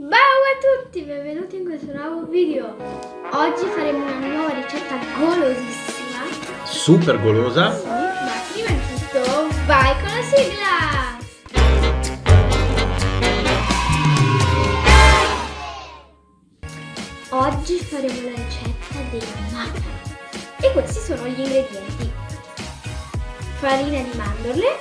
Ciao a tutti, benvenuti in questo nuovo video. Oggi faremo una nuova ricetta golosissima. Super golosa. Sì, ma prima di tutto vai con la sigla! Oggi faremo la ricetta dei macaron. E questi sono gli ingredienti. Farina di mandorle,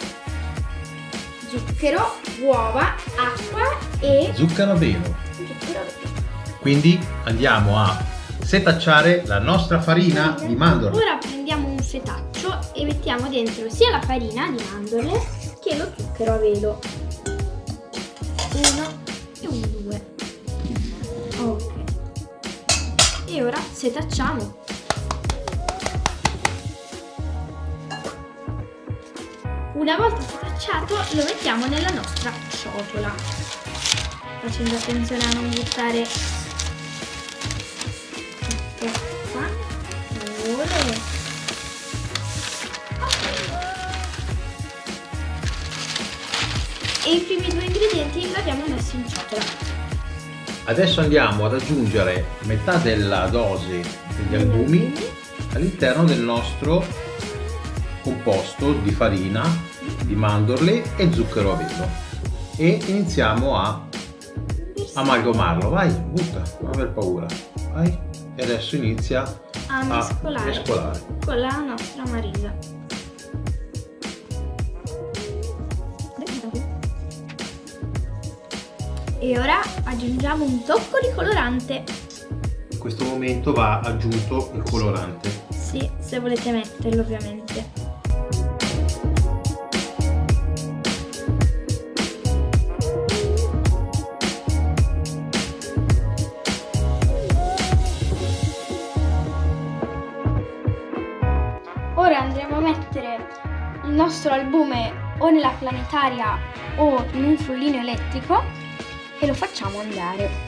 zucchero, uova, acqua e Zucchero a velo. zucchero a velo. Quindi andiamo a setacciare la nostra farina di mandorle. Ora prendiamo un setaccio e mettiamo dentro sia la farina di mandorle che lo zucchero a velo. Uno e un due. Ok. E ora setacciamo. Una volta setacciato lo mettiamo nella nostra ciotola. Facendo attenzione a non buttare tutto qua. Ora. E i primi due ingredienti li abbiamo messi in ciotola. Adesso andiamo ad aggiungere metà della dose degli albumi all'interno del nostro composto di farina, di mandorle e zucchero a velo e iniziamo a amalgamarlo. Vai, butta, non aver paura. Vai. E adesso inizia a a mescolare mescolare. con la nostra marisa. E ora aggiungiamo un tocco di colorante. In questo momento va aggiunto il colorante. Sì, se volete metterlo ovviamente. Mettere il nostro albume o nella planetaria o in un frullino elettrico e lo facciamo andare.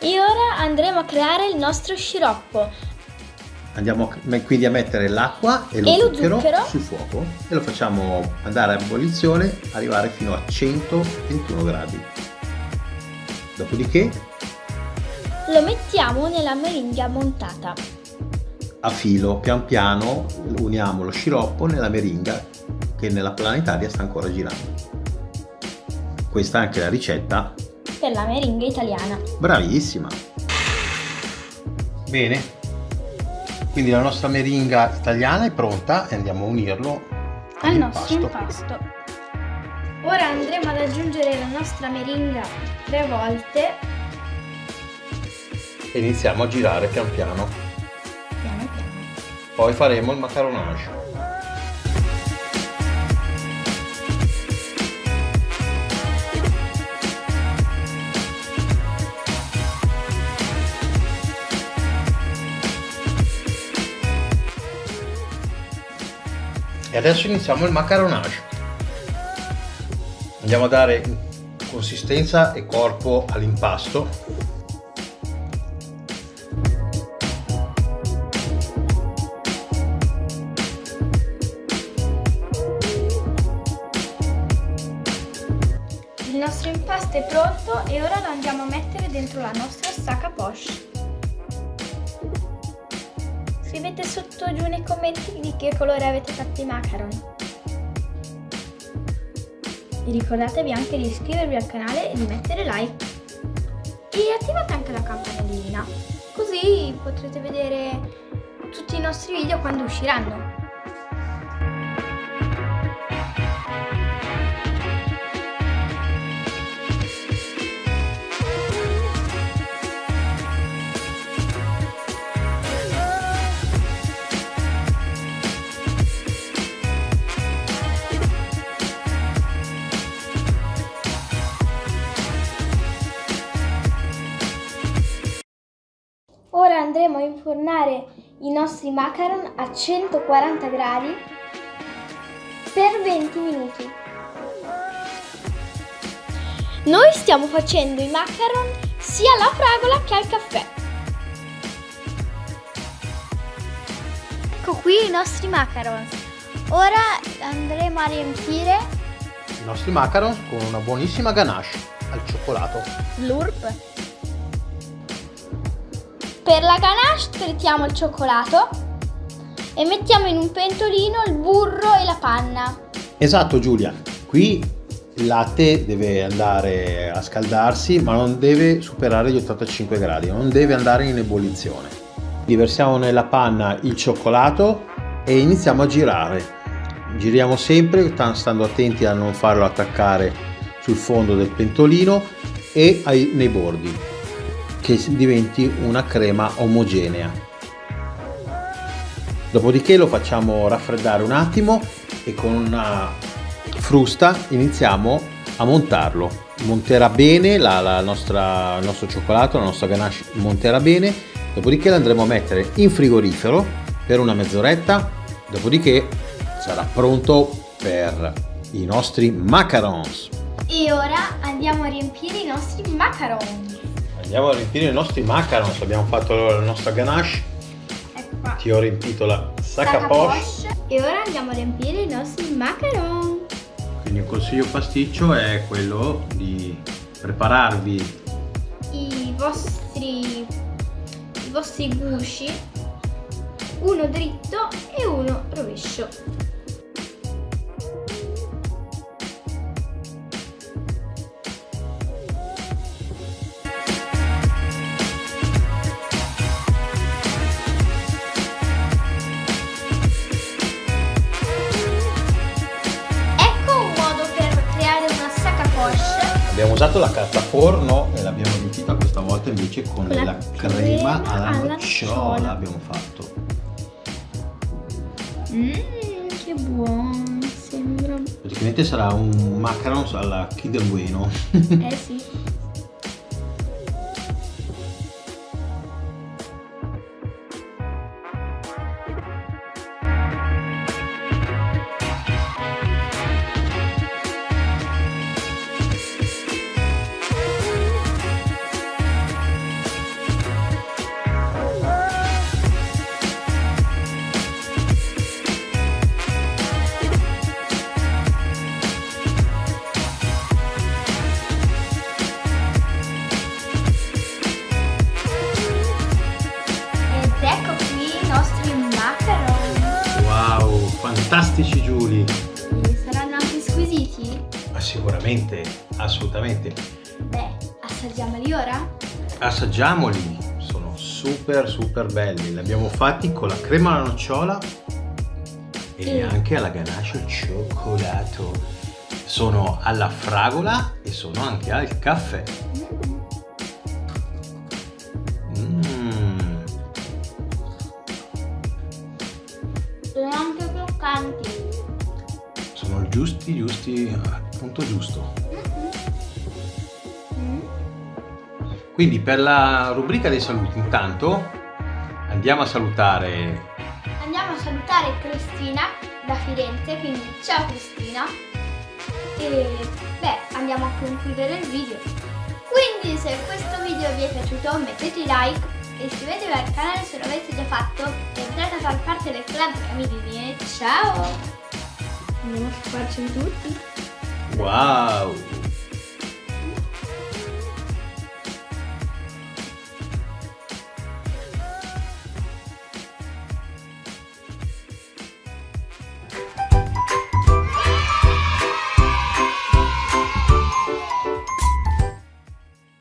E ora andremo a creare il nostro sciroppo. Andiamo quindi a mettere l'acqua e lo, E lo zucchero, zucchero. sul fuoco e lo facciamo andare a ebollizione, arrivare fino a 121 gradi. Dopodiché Lo mettiamo nella meringa montata. a filo, pian piano, uniamo lo sciroppo nella meringa che nella planetaria sta ancora girando. Questa è anche la ricetta. Per la meringa italiana. Bravissima! Bene, quindi la nostra meringa italiana è pronta e andiamo a unirlo Al nostro impasto. Ora andremo ad aggiungere la nostra meringa tre volte. E iniziamo a girare pian piano. Piano piano. Poi faremo il macaronage. Adesso iniziamo il macaronage. Andiamo a dare consistenza e corpo all'impasto. Il nostro impasto è pronto e ora lo andiamo a mettere dentro la nostra sacca poche. Scrivete sotto giù nei commenti di che colore avete fatto i macaron. E ricordatevi anche di iscrivervi al canale e di mettere like. E attivate anche la campanellina, così potrete vedere tutti i nostri video quando usciranno. Infornare i nostri macaron a 140 gradi per 20 minuti. Noi stiamo facendo i macaron sia alla fragola che al caffè. Ecco qui i nostri macaron. Ora andremo a riempire I nostri macaron con una buonissima ganache al cioccolato. l'urp. Per la ganache trittiamo il cioccolato e mettiamo in un pentolino il burro e la panna. Esatto Giulia, qui il latte deve andare a scaldarsi ma non deve superare gli 85 gradi, non deve andare in ebollizione. Diversiamo nella panna il cioccolato e iniziamo a girare. Giriamo sempre stando attenti a non farlo attaccare sul fondo del pentolino e ai, nei bordi che diventi una crema omogenea. Dopodiché lo facciamo raffreddare un attimo e con una frusta iniziamo a montarlo. Monterà bene la, la nostra, il nostro cioccolato, la nostra ganache monterà bene, dopodiché l'andremo a mettere in frigorifero per una mezz'oretta, dopodiché sarà pronto per i nostri macarons. E ora andiamo a riempire i nostri macaron. Andiamo a riempire i nostri macarons, abbiamo fatto la nostra ganache, Ecco qua. ti ho riempito la sac à Sac à poche. poche. E ora andiamo a riempire i nostri macaron. Quindi un consiglio pasticcio è quello di prepararvi I vostri, i vostri gusci, uno dritto e uno rovescio. Usato la carta forno e l'abbiamo riempita questa volta invece con Con la la crema crema alla alla nocciola nocciola. abbiamo fatto. Mmm, che buono, sembra. Praticamente sarà un macarons alla Kinder Bueno. Eh sì. fantastici Giulia! E saranno anche squisiti? Ma sicuramente, assolutamente. Beh, assaggiamoli ora? Assaggiamoli, sono super super belli. Li abbiamo fatti con la crema alla nocciola e E- anche alla ganache al cioccolato. Sono alla fragola e sono anche al caffè. Mm. Croccanti. Sono giusti, giusti, al punto giusto. Mm. Quindi per la rubrica dei saluti intanto andiamo a salutare Andiamo a salutare Cristina da Firenze, quindi ciao Cristina. E beh, andiamo a concludere il video. Quindi se questo video vi è piaciuto mettete like iscrivetevi al canale se lo avete già fatto e entrate a far parte del club Camilini. Ciao! Andiamo a farci tutti. Wow!